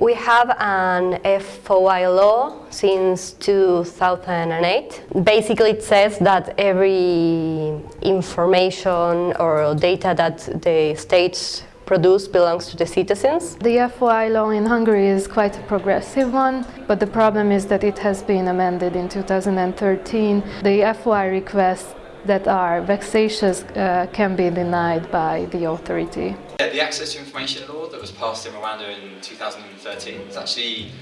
We have an FOI law since 2008. Basically it says that every information or data that the states produce belongs to the citizens. The FOI law in Hungary is quite a progressive one, but the problem is that it has been amended in 2013. The FOI requests that are vexatious uh, can be denied by the authority. Yeah, the Access to Information Law that was passed in Rwanda in 2013 is actually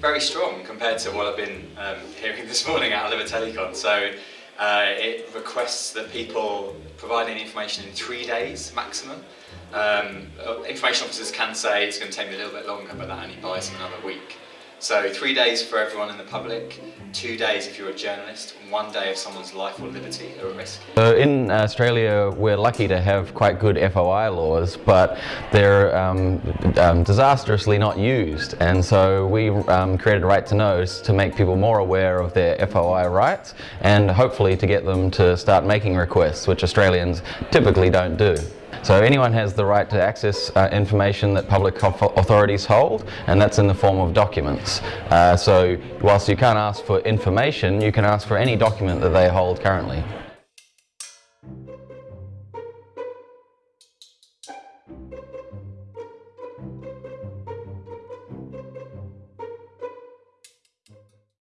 very strong compared to what I've been um, hearing this morning at AlaveteliCon. So uh, it requests that people provide any information in three days maximum. Um, uh, information officers can say it's going to take me a little bit longer, but that only buys them another week. So three days for everyone in the public, two days if you're a journalist, and one day if someone's life or liberty are at risk. So in Australia, we're lucky to have quite good FOI laws, but they're um, um, disastrously not used. And so we um, created Right to Know to make people more aware of their FOI rights and hopefully to get them to start making requests, which Australians typically don't do. So anyone has the right to access uh, information that public authorities hold, and that's in the form of documents. Uh, so whilst you can't ask for information, you can ask for any document that they hold currently.